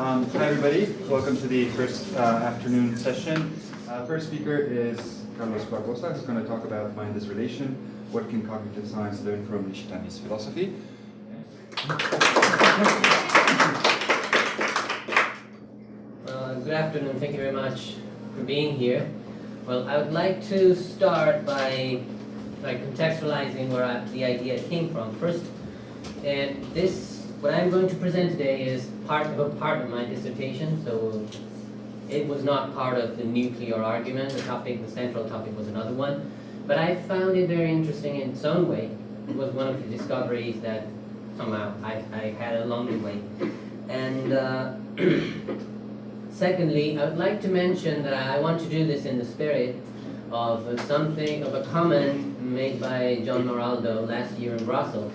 Um, hi, everybody. Welcome to the first uh, afternoon session. Uh, first speaker is Carlos Barbosa, who's going to talk about mind as relation. What can cognitive science learn from Nishitani's philosophy? Uh, good afternoon. Thank you very much for being here. Well, I would like to start by, by contextualizing where I, the idea came from. First, and this, what I'm going to present today is part of a part of my dissertation, so it was not part of the nuclear argument. The topic, the central topic was another one. But I found it very interesting in its own way. It was one of the discoveries that somehow I, I had along the way. And uh, secondly, I would like to mention that I want to do this in the spirit of something, of a comment made by John Maraldo last year in Brussels.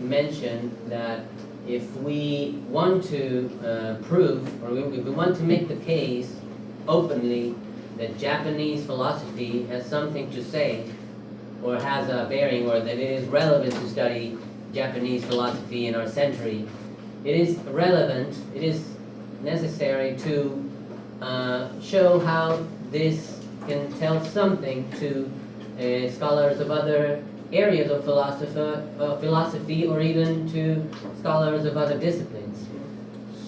Mentioned that if we want to uh, prove, or if we want to make the case openly that Japanese philosophy has something to say, or has a bearing, or that it is relevant to study Japanese philosophy in our century, it is relevant, it is necessary to uh, show how this can tell something to uh, scholars of other areas of uh, philosophy or even to scholars of other disciplines.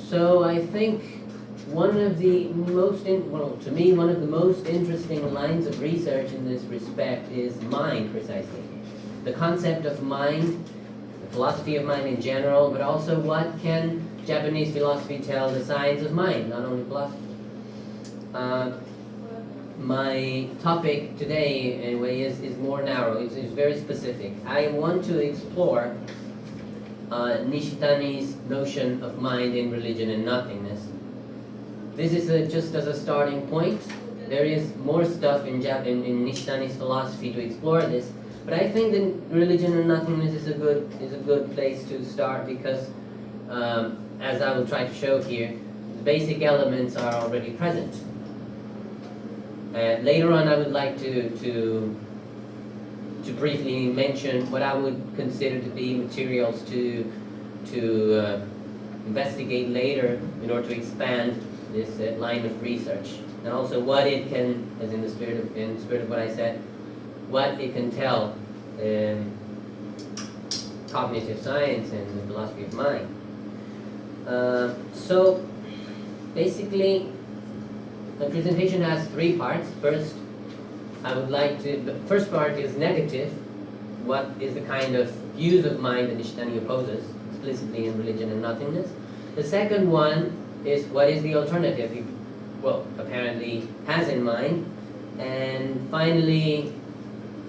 So I think one of the most, in, well, to me, one of the most interesting lines of research in this respect is mind, precisely. The concept of mind, the philosophy of mind in general, but also what can Japanese philosophy tell the science of mind, not only philosophy. Uh, my topic today, anyway, is, is more narrow. It's, it's very specific. I want to explore uh, Nishitani's notion of mind in religion and nothingness. This is a, just as a starting point. There is more stuff in, Jap in, in Nishitani's philosophy to explore this, but I think that religion and nothingness is a good is a good place to start because, um, as I will try to show here, the basic elements are already present. Uh, later on, I would like to, to, to briefly mention what I would consider to be materials to, to uh, investigate later in order to expand this uh, line of research. And also what it can, as in the spirit of, in the spirit of what I said, what it can tell um, cognitive science and the philosophy of mind. Uh, so basically, the presentation has three parts. First, I would like to, the first part is negative. What is the kind of views of mind that Nishitani opposes, explicitly in religion and nothingness. The second one is what is the alternative he, well, apparently has in mind. And finally,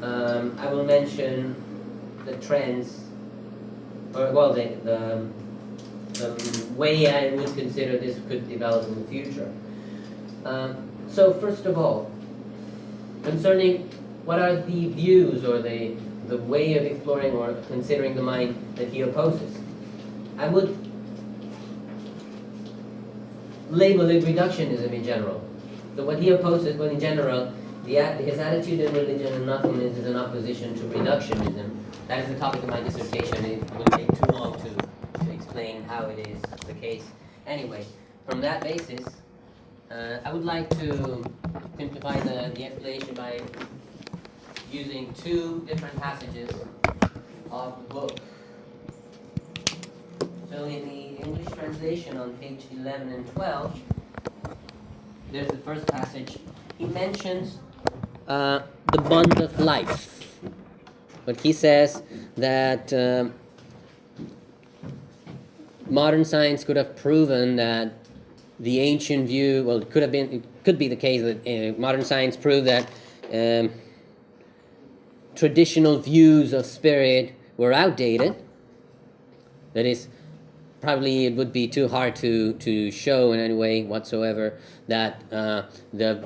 um, I will mention the trends, or well, the, the, the way I would consider this could develop in the future. Um, so first of all, concerning what are the views or the, the way of exploring or considering the mind that he opposes, I would label it reductionism in general. So what he opposes, but in general, the, his attitude in religion and nothingness is an opposition to reductionism. That is the topic of my dissertation. It will take too long to, to explain how it is the case. Anyway, from that basis, uh, I would like to simplify the, the explanation by using two different passages of the book. So in the English translation on page 11 and 12, there's the first passage. He mentions uh, the bond of life. But he says that uh, modern science could have proven that the ancient view, well, it could have been, it could be the case that uh, modern science proved that um, traditional views of spirit were outdated. That is, probably it would be too hard to, to show in any way whatsoever that uh, the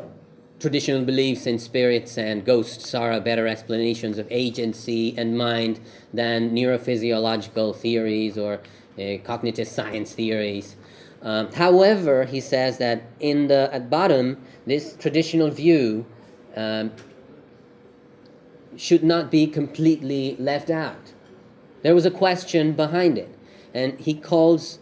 traditional beliefs in spirits and ghosts are better explanations of agency and mind than neurophysiological theories or uh, cognitive science theories. Um, however, he says that in the at bottom, this traditional view um, should not be completely left out. There was a question behind it, and he calls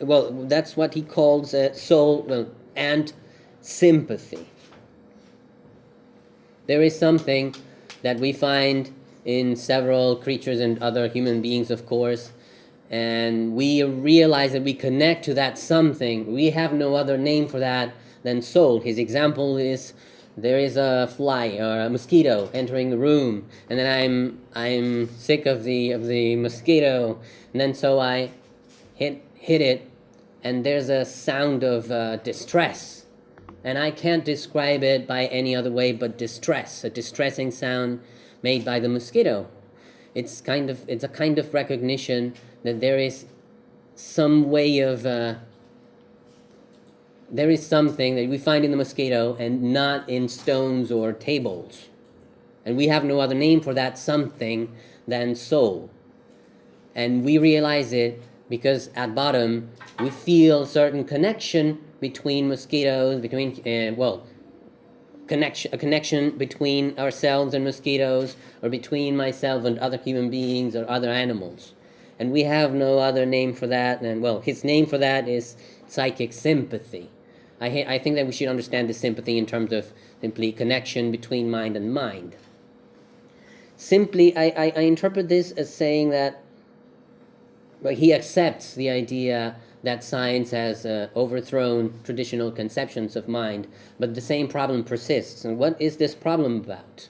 well, that's what he calls uh, soul well, and sympathy. There is something that we find in several creatures and other human beings, of course, and we realize that we connect to that something. We have no other name for that than soul. His example is there is a fly or a mosquito entering the room, and then I'm I'm sick of the of the mosquito, and then so I hit hit it, and there's a sound of uh, distress, and I can't describe it by any other way but distress, a distressing sound made by the mosquito. It's kind of it's a kind of recognition that there is some way of uh, there is something that we find in the mosquito and not in stones or tables. And we have no other name for that something than soul. And we realize it because at bottom we feel certain connection between mosquitoes, between, uh, well, connection, a connection between ourselves and mosquitoes, or between myself and other human beings or other animals. And we have no other name for that. And well, his name for that is psychic sympathy. I, I think that we should understand the sympathy in terms of simply connection between mind and mind. Simply, I, I, I interpret this as saying that well, he accepts the idea that science has uh, overthrown traditional conceptions of mind, but the same problem persists. And what is this problem about?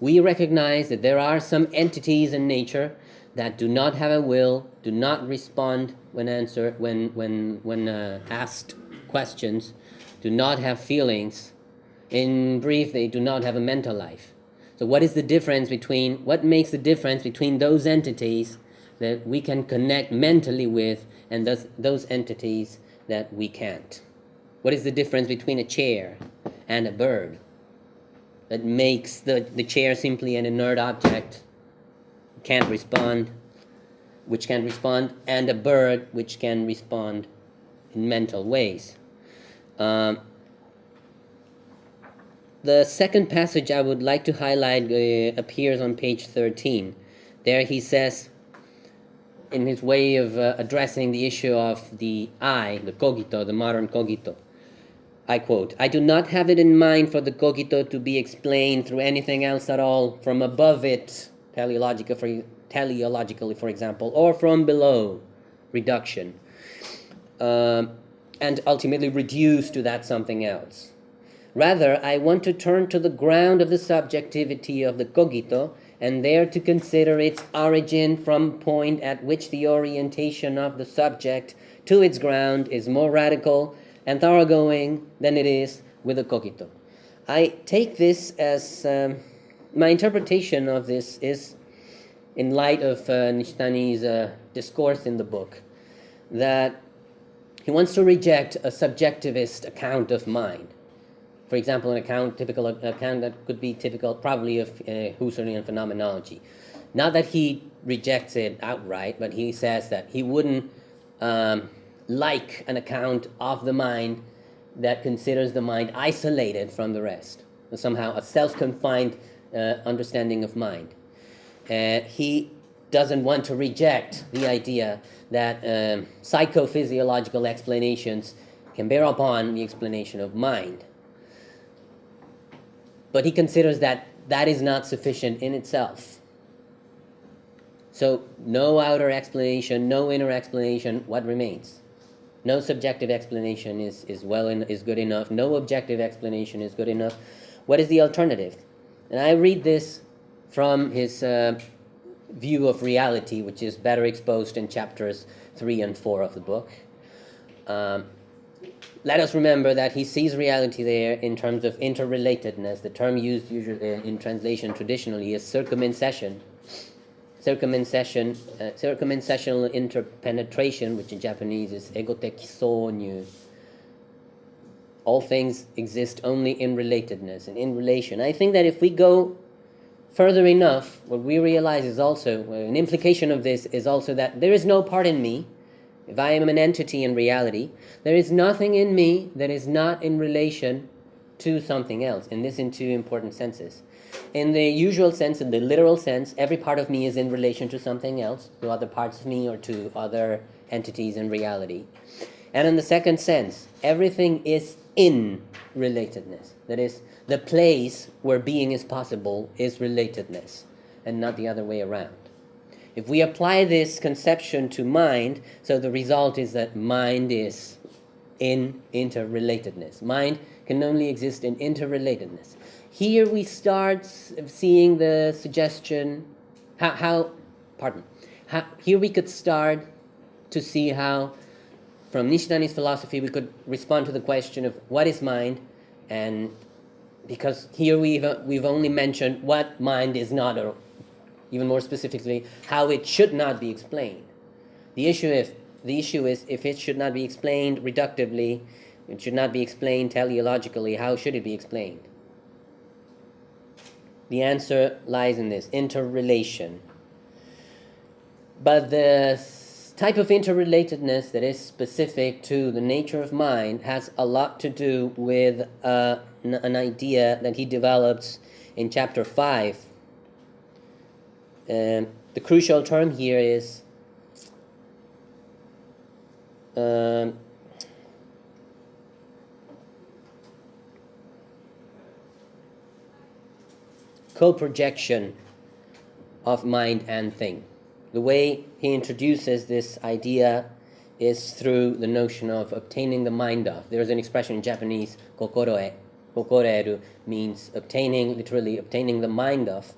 We recognize that there are some entities in nature that do not have a will, do not respond when answer when when when uh, asked questions, do not have feelings. In brief, they do not have a mental life. So, what is the difference between what makes the difference between those entities that we can connect mentally with and those, those entities that we can't? What is the difference between a chair and a bird that makes the, the chair simply an inert object, can't respond, which can't respond, and a bird which can respond in mental ways? Um, the second passage I would like to highlight uh, appears on page 13. There he says, in his way of uh, addressing the issue of the I, the cogito, the modern cogito, I quote, I do not have it in mind for the cogito to be explained through anything else at all from above it, teleological for, teleologically, for example, or from below, reduction. Um, and ultimately reduce to that something else. Rather, I want to turn to the ground of the subjectivity of the cogito and there to consider its origin from point at which the orientation of the subject to its ground is more radical and thoroughgoing than it is with the cogito. I take this as um, my interpretation of this is in light of uh, Nishitani's uh, discourse in the book that he wants to reject a subjectivist account of mind. For example, an account, typical account that could be typical, probably of uh, Husserlian phenomenology. Not that he rejects it outright, but he says that he wouldn't um, like an account of the mind that considers the mind isolated from the rest, somehow a self-confined understanding of mind. Uh, he doesn't want to reject the idea that um, psychophysiological explanations can bear upon the explanation of mind. But he considers that that is not sufficient in itself. So, no outer explanation, no inner explanation, what remains? No subjective explanation is, is, well in, is good enough. No objective explanation is good enough. What is the alternative? And I read this from his uh, view of reality, which is better exposed in chapters 3 and 4 of the book. Um, let us remember that he sees reality there in terms of interrelatedness. The term used usually in translation traditionally is circumincession. Circumincession, uh, interpenetration, which in Japanese is egotekisonyu. All things exist only in relatedness and in relation. I think that if we go Further enough, what we realize is also, an implication of this is also that there is no part in me, if I am an entity in reality, there is nothing in me that is not in relation to something else, and this in two important senses. In the usual sense, in the literal sense, every part of me is in relation to something else, to other parts of me or to other entities in reality. And in the second sense, everything is in relatedness. That is, the place where being is possible is relatedness, and not the other way around. If we apply this conception to mind, so the result is that mind is in interrelatedness. Mind can only exist in interrelatedness. Here we start seeing the suggestion, how, how pardon, how, here we could start to see how, from Nishitani's philosophy, we could respond to the question of what is mind, and because here we've, we've only mentioned what mind is not, or even more specifically, how it should not be explained. The issue, if, the issue is if it should not be explained reductively, it should not be explained teleologically, how should it be explained? The answer lies in this interrelation. But the type of interrelatedness that is specific to the nature of mind has a lot to do with uh, an idea that he develops in chapter 5. Um, the crucial term here is um, co-projection of mind and thing. The way he introduces this idea is through the notion of obtaining the mind of. There's an expression in Japanese, kokoroe. Kokoroeru means obtaining, literally obtaining the mind of.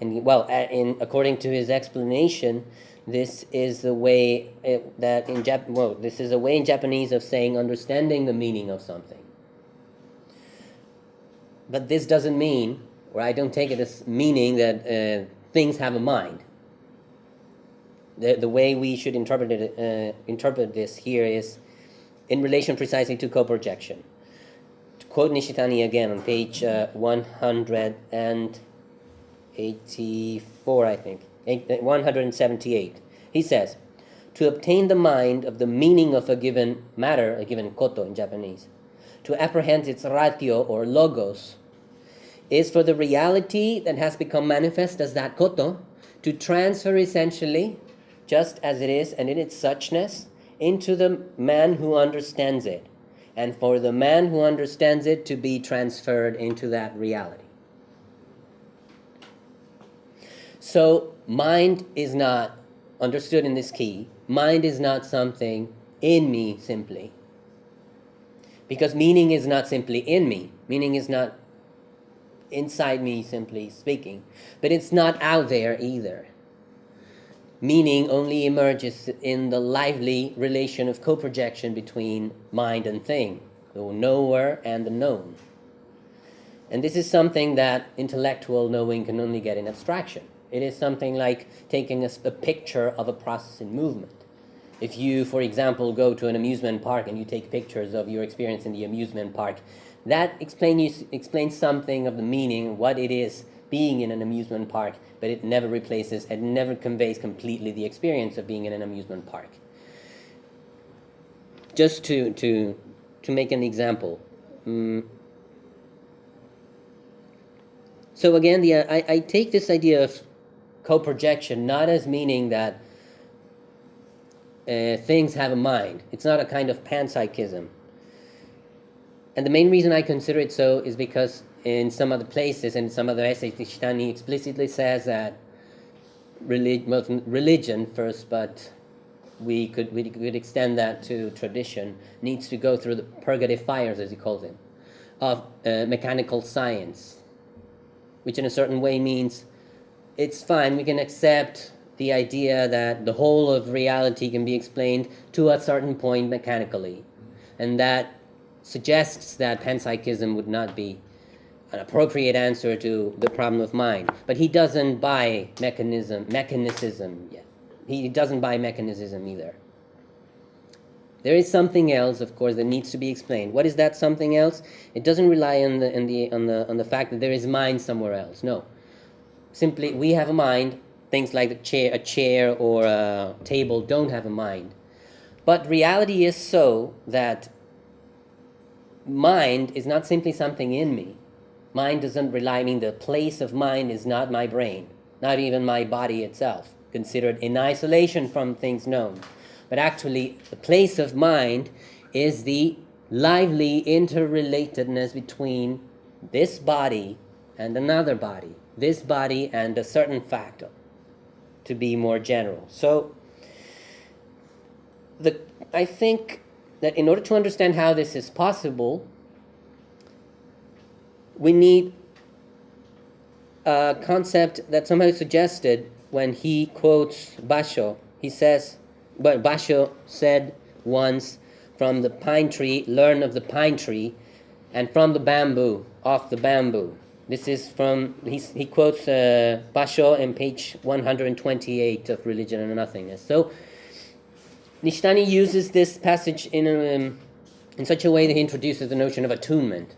And well, in according to his explanation, this is the way it, that in Jap- well, this is a way in Japanese of saying understanding the meaning of something. But this doesn't mean or I don't take it as meaning that uh, things have a mind. The, the way we should interpret, it, uh, interpret this here is in relation precisely to co-projection. To quote Nishitani again on page uh, 184, I think, 178, he says, to obtain the mind of the meaning of a given matter, a given koto in Japanese, to apprehend its ratio or logos, is for the reality that has become manifest as that koto to transfer essentially, just as it is and in its suchness, into the man who understands it, and for the man who understands it to be transferred into that reality. So, mind is not understood in this key, mind is not something in me simply. Because meaning is not simply in me, meaning is not inside me, simply speaking. But it's not out there either. Meaning only emerges in the lively relation of co projection between mind and thing, the knower and the known. And this is something that intellectual knowing can only get in abstraction. It is something like taking a, a, picture of a process in movement. If you, for example, go to an amusement park and you take pictures of your experience in the amusement park, that explain you, explains something of the meaning, what it is being in an amusement park, but it never replaces and never conveys completely the experience of being in an amusement park. Just to, to, to make an example. Um, so again, the, I, I take this idea of co-projection not as meaning that uh, things have a mind. It's not a kind of panpsychism. And the main reason I consider it so is because in some other places and some other essays, Nishitani explicitly says that relig- well, religion first, but we could, we could extend that to tradition, needs to go through the purgative fires, as he calls it, of uh, mechanical science, which in a certain way means it's fine, we can accept the idea that the whole of reality can be explained to a certain point mechanically, and that suggests that panpsychism would not be an appropriate answer to the problem of mind. But he doesn't buy mechanism, mechanicism yet. He doesn't buy mechanicism either. There is something else, of course, that needs to be explained. What is that something else? It doesn't rely on the, on the, on the, on the fact that there is mind somewhere else. No. Simply, we have a mind. Things like a chair, a chair or a table don't have a mind. But reality is so that mind is not simply something in me. Mind doesn't rely, I mean, the place of mind is not my brain, not even my body itself, considered in isolation from things known. But actually, the place of mind is the lively interrelatedness between this body and another body, this body and a certain factor, to be more general. So, the, I think that in order to understand how this is possible, we need a concept that somehow suggested when he quotes Basho. He says, but Basho said once, from the pine tree, learn of the pine tree, and from the bamboo, off the bamboo. This is from, he's, he quotes uh, Basho in page 128 of Religion and Nothingness. So, Nishitani uses this passage in, um, in such a way that he introduces the notion of attunement.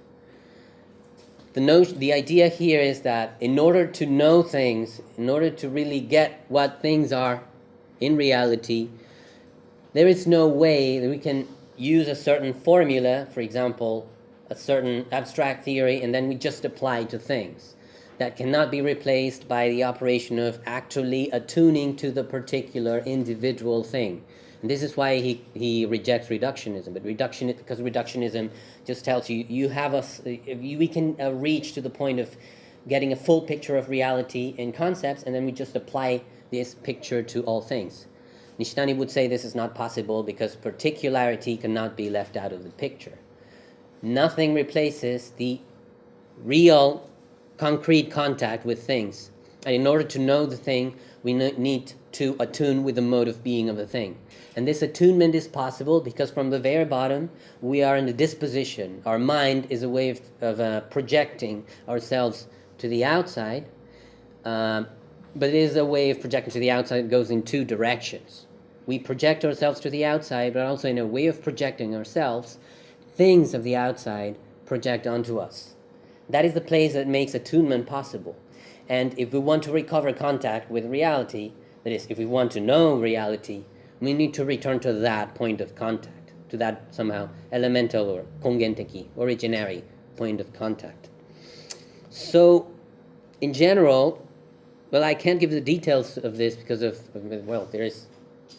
The, notion, the idea here is that in order to know things, in order to really get what things are in reality, there is no way that we can use a certain formula, for example, a certain abstract theory, and then we just apply to things. That cannot be replaced by the operation of actually attuning to the particular individual thing. And this is why he, he rejects reductionism. But reduction, because reductionism just tells you you have us, we can uh, reach to the point of getting a full picture of reality in concepts, and then we just apply this picture to all things. Nishitani would say this is not possible because particularity cannot be left out of the picture. Nothing replaces the real, concrete contact with things. And in order to know the thing, we need to attune with the mode of being of the thing. And this attunement is possible because from the very bottom, we are in the disposition. Our mind is a way of, of uh, projecting ourselves to the outside, um, but it is a way of projecting to the outside that goes in two directions. We project ourselves to the outside, but also in a way of projecting ourselves, things of the outside project onto us. That is the place that makes attunement possible. And if we want to recover contact with reality, that is, if we want to know reality, we need to return to that point of contact, to that somehow elemental or kongenteki, originary point of contact. So, in general, well, I can't give the details of this because of, well, there is,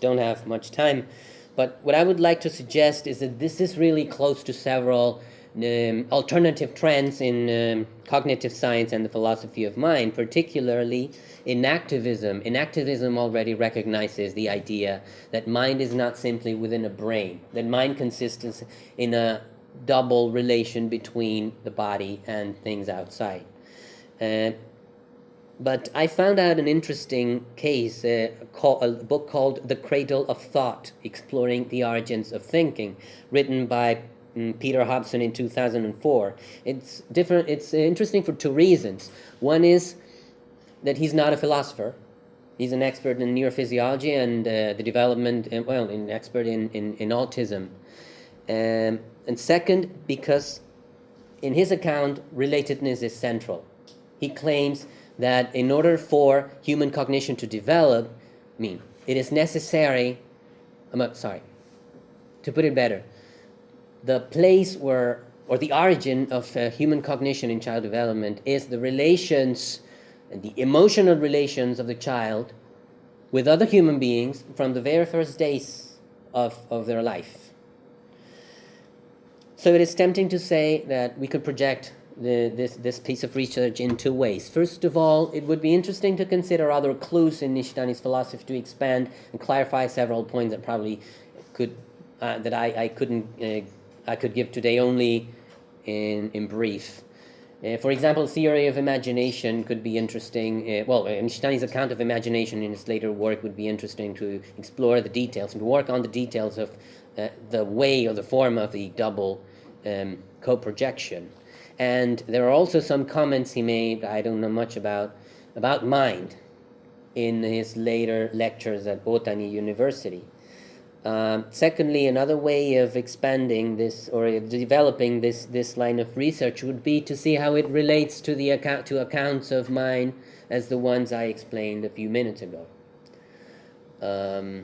don't have much time. But what I would like to suggest is that this is really close to several um, alternative trends in um, cognitive science and the philosophy of mind, particularly enactivism. Enactivism already recognizes the idea that mind is not simply within a brain, that mind consists in a double relation between the body and things outside. Uh, but I found out an interesting case, uh, call, a book called The Cradle of Thought Exploring the Origins of Thinking, written by Peter Hobson in 2004. It's different, it's interesting for two reasons. One is that he's not a philosopher, he's an expert in neurophysiology and uh, the development, and, well, an expert in, in, in autism. Um, and second, because in his account, relatedness is central. He claims that in order for human cognition to develop, I mean, it is necessary, I'm sorry, to put it better, the place where, or the origin of uh, human cognition in child development is the relations, the emotional relations of the child with other human beings from the very first days of, of their life. So it is tempting to say that we could project the, this, this piece of research in two ways. First of all, it would be interesting to consider other clues in Nishitani's philosophy to expand and clarify several points that probably could uh, that I, I couldn't uh, I could give today only in in brief. Uh, for example, theory of imagination could be interesting. Uh, well, uh, Nishitani's account of imagination in his later work would be interesting to explore the details and work on the details of uh, the way or the form of the double um, co-projection. And there are also some comments he made, I don't know much about, about mind in his later lectures at Otani University. Um, secondly, another way of expanding this or developing this this line of research would be to see how it relates to the account to accounts of mine as the ones I explained a few minutes ago. Um,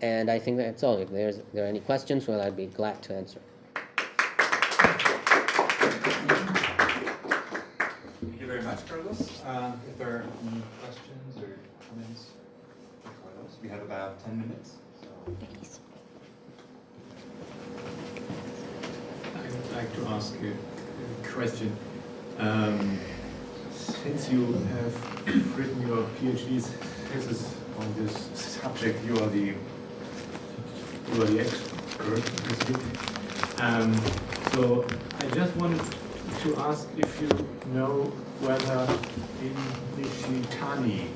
and I think that's all. If there's if there are any questions, well, I'd be glad to answer. Thank you very much, Carlos. Um, if there we have about 10 minutes. So. I'd like to ask a question. Um, since you have written your PhD thesis on this subject, you are the you are the expert. Um, so I just wanted to ask if you know whether in Nishitani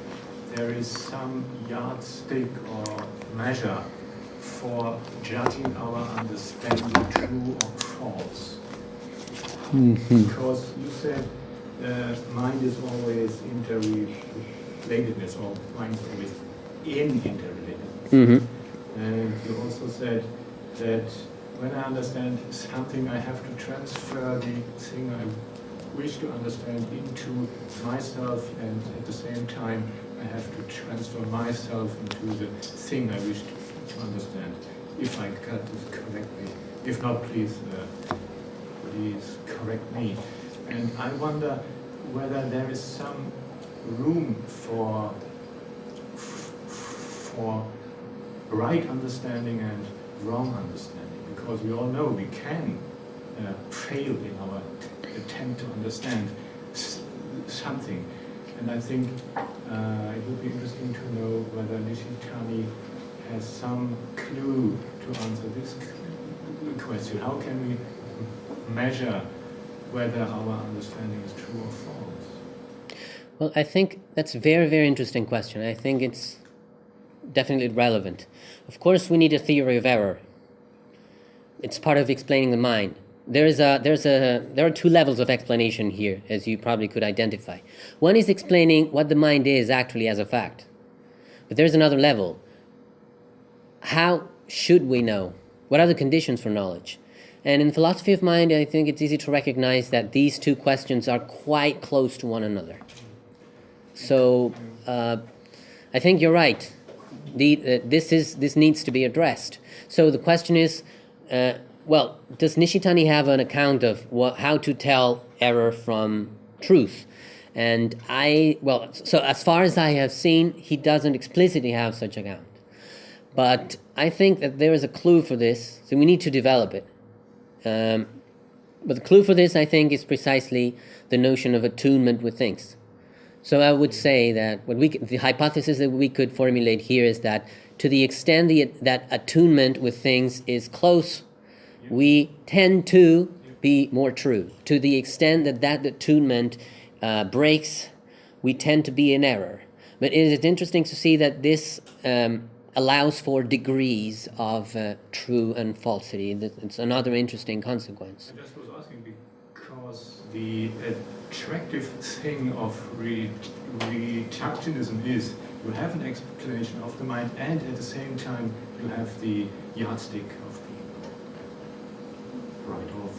there is some yardstick or measure for judging our understanding true or false. Because you said uh, mind is always interrelatedness, or mind is always in interrelatedness. Mm-hmm. And you also said that when I understand something, I have to transfer the thing I wish to understand into myself, and at the same time, I have to transfer myself into the thing I wish to, understand. If I got this correctly. If not, please, uh, please correct me. And I wonder whether there is some room for for right understanding and wrong understanding, because we all know we can uh, fail in our attempt to understand something. And I think uh, it would be interesting to know whether Nishitani has some clue to answer this question. How can we measure whether our understanding is true or false? Well, I think that's a very, very interesting question. I think it's definitely relevant. Of course, we need a theory of error. It's part of explaining the mind. There's a, there's a, there are two levels of explanation here, as you probably could identify. One is explaining what the mind is actually as a fact. But there's another level. How should we know? What are the conditions for knowledge? And in philosophy of mind, I think it's easy to recognize that these two questions are quite close to one another. So uh, I think you're right. The, uh, this, is, this needs to be addressed. So the question is, uh, well, does Nishitani have an account of what, how to tell error from truth? And I, well, so as far as I have seen, he doesn't explicitly have such account. But I think that there is a clue for this, so we need to develop it. Um, but the clue for this, I think, is precisely the notion of attunement with things. So I would say that what we the hypothesis that we could formulate here is that to the extent the, that attunement with things is close, we tend to be more true. To the extent that that attunement uh, breaks, we tend to be in error. But it is interesting to see that this um, allows for degrees of uh, true and falsity. It's another interesting consequence. I just was asking because the attractive thing of re reductionism is you have an explanation of the mind and at the same time you have the yardstick right of,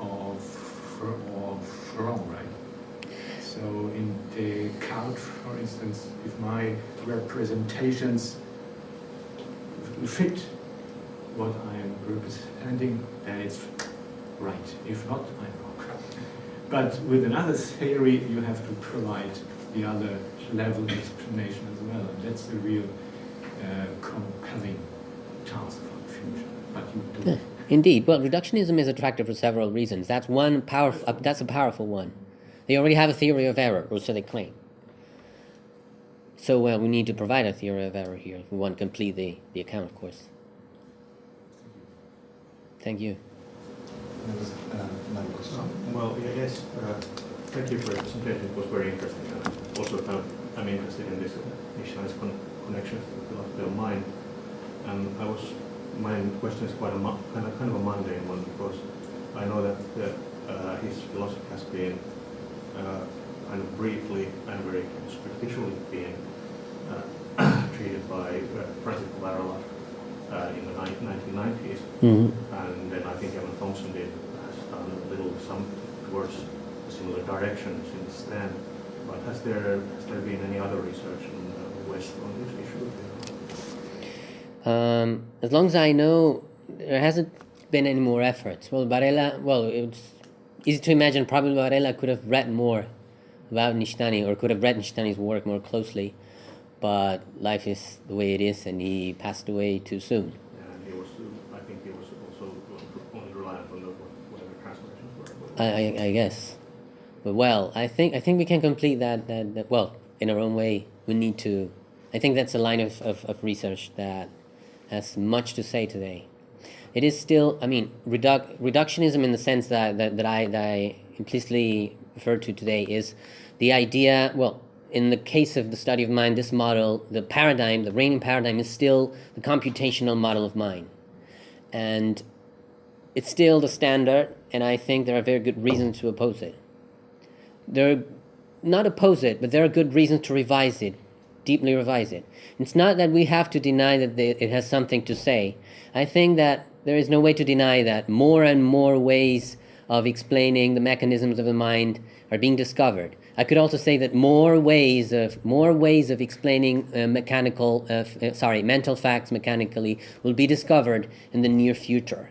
of, of wrong, right? So in Descartes, for instance, if my representations fit what I am representing, then it's right. If not, I'm wrong. But with another theory, you have to provide the other level of explanation as well. And that's the real uh, compelling task for the future. But you do. Indeed. Well, reductionism is attractive for several reasons. That's one powerful. Uh, that's a powerful one. They already have a theory of error, or so they claim. So well, we need to provide a theory of error here if we want to complete the, the account, of course. Thank you. Uh, well, yes, uh, thank you for your presentation. It was very interesting. Uh, also, of, I'm interested in this Nishitani's con connection philosophy of mind. And I was, my question is quite a kind of kind of a mundane one because I know that uh, his philosophy has been uh, kind of briefly and very superficially being uh, treated by uh, Francisco Varela uh, in the 1990s. Mm -hmm. And then I think Evan Thompson did has done a little some towards a similar direction since then. But has there has there been any other research in the West on this issue? Um, as long as I know, there hasn't been any more efforts. Well, Varela, well, it's easy to imagine probably Varela could have read more about Nishitani or could have read Nishitani's work more closely, but life is the way it is, and he passed away too soon. And was, I think he was also only reliant on the, whatever translations were. I, I, I guess. But well, I think I think we can complete that, that, that well in our own way. We need to. I think that's a line of, of, of research that has much to say today. It is still, I mean, reduc- reductionism in the sense that, that, that, I, that I implicitly refer to today is the idea, well, in the case of the study of mind, this model, the paradigm, the reigning paradigm is still the computational model of mind. And it's still the standard, and I think there are very good reasons to oppose it. There are not oppose it, but there are good reasons to revise it, deeply revise it. It's not that we have to deny that they, it has something to say. I think that there is no way to deny that more and more ways of explaining the mechanisms of the mind are being discovered. I could also say that more ways of more ways of explaining uh, mechanical, uh, uh, sorry, mental facts mechanically will be discovered in the near future.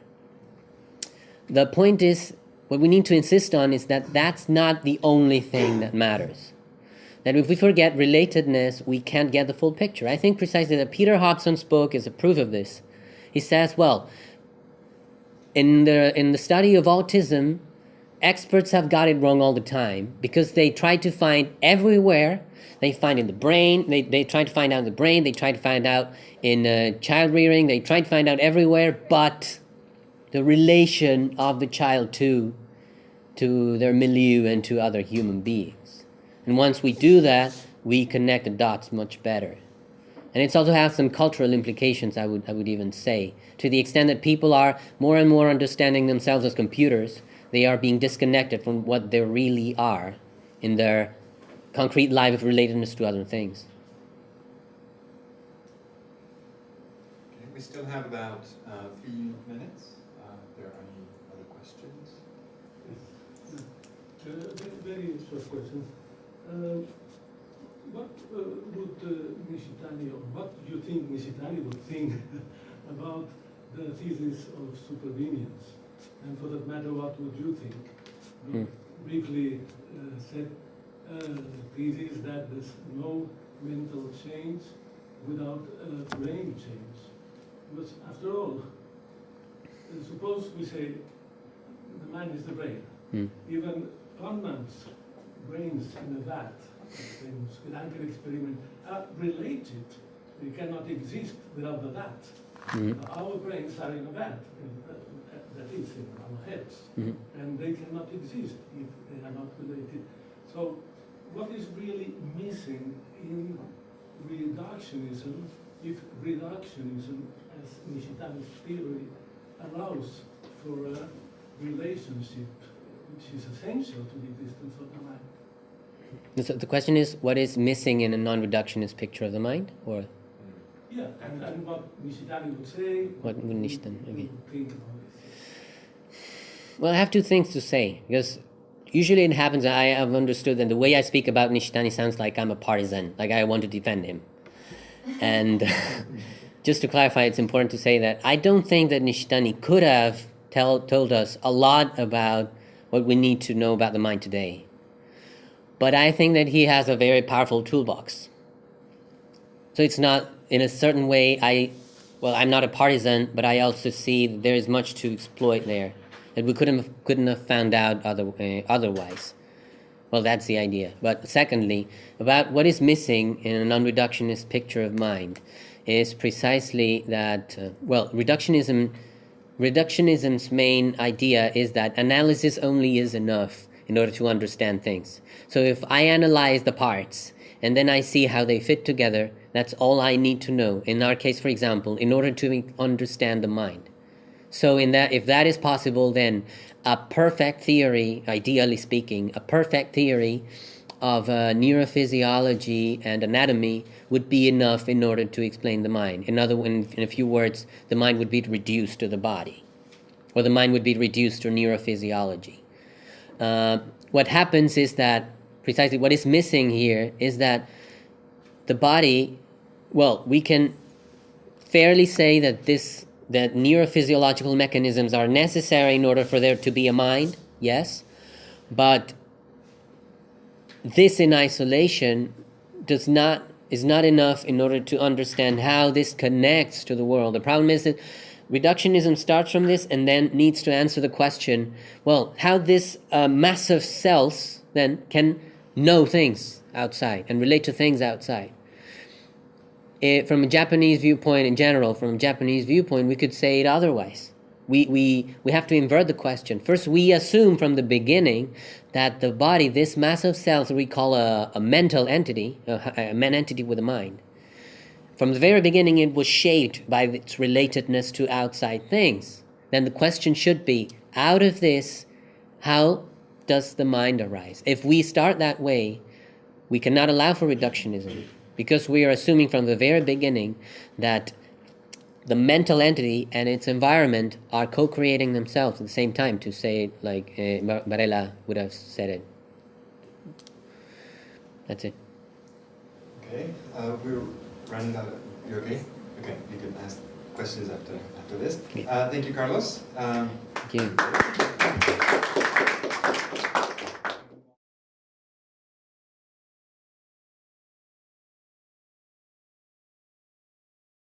The point is, what we need to insist on is that that's not the only thing that matters. That if we forget relatedness, we can't get the full picture. I think precisely that Peter Hobson's book is a proof of this. He says, well, in the in the study of autism, experts have got it wrong all the time because they try to find everywhere. They find in the brain. They, they try to find out in the brain. They try to find out in uh, child rearing. They try to find out everywhere, but the relation of the child to to their milieu and to other human beings. And once we do that, we connect the dots much better. And it's also has some cultural implications, I would, I would even say. To the extent that people are more and more understanding themselves as computers, they are being disconnected from what they really are in their concrete life of relatedness to other things. Okay, we still have about uh, three minutes. Uh, if there are any other questions? Uh, Very short question. Um, What uh, would uh, Nishitani, or what do you think Nishitani would think about the thesis of supervenience? And for that matter, what would you think? You Hmm. Briefly uh, said uh, thesis that there's no mental change without a brain change. Because after all, uh, suppose we say the mind is the brain. Hmm. Even Kahneman's brains in a vat, famous Gedanken experiment, are related. They cannot exist without the vat. Mhm. Our brains are in a vat, uh, that is in our heads, Mhm. and they cannot exist if they are not related. So, what is really missing in reductionism, if reductionism, as Nishitani's theory, allows for a relationship which is essential to the existence of the mind? So the question is, what is missing in a non-reductionist picture of the mind, or Yeah, and, and what Nishitani would say. What would Nishitani- okay. Think about this. Well, I have two things to say because usually it happens. I have understood that the way I speak about Nishitani sounds like I'm a partisan, like I want to defend him. And just to clarify, it's important to say that I don't think that Nishitani could have tell, told us a lot about what we need to know about the mind today. But I think that he has a very powerful toolbox. So it's not, in a certain way, I, well, I'm not a partisan, but I also see that there is much to exploit there that we couldn't have, couldn't have found out other, uh, otherwise. Well, that's the idea. But secondly, about what is missing in a non-reductionist picture of mind is precisely that, uh, well, reductionism, reductionism's main idea is that analysis only is enough in order to understand things. So if I analyze the parts and then I see how they fit together, that's all I need to know. In our case, for example, in order to understand the mind. So in that if that is possible then a perfect theory, ideally speaking, a perfect theory of uh, neurophysiology and anatomy would be enough in order to explain the mind. In other in, in a few words, the mind would be reduced to the body. Or the mind would be reduced to neurophysiology. Uh, what happens is that precisely what is missing here is that the body, well, we can fairly say that this that neurophysiological mechanisms are necessary in order for there to be a mind, yes, but this in isolation does not is not enough in order to understand how this connects to the world. The problem is that reductionism starts from this and then needs to answer the question: well, how this uh, mass of cells then can know things outside and relate to things outside. Eh, from a Japanese viewpoint in general, from a Japanese viewpoint, we could say it otherwise. We, we, we have to invert the question. First, we assume from the beginning that the body, this mass of cells, we call a, a mental entity, a, a man entity with a mind. From the very beginning, it was shaped by its relatedness to outside things. Then the question should be out of this, how does the mind arise? If we start that way, we cannot allow for reductionism because we are assuming from the very beginning that the mental entity and its environment are co-creating themselves at the same time to say it like uh, Bar- Varela would have said it that's it Okay, uh, we're running out you okay? Okay, you can ask questions after, after this. Uh, thank you, Carlos. Um, thank you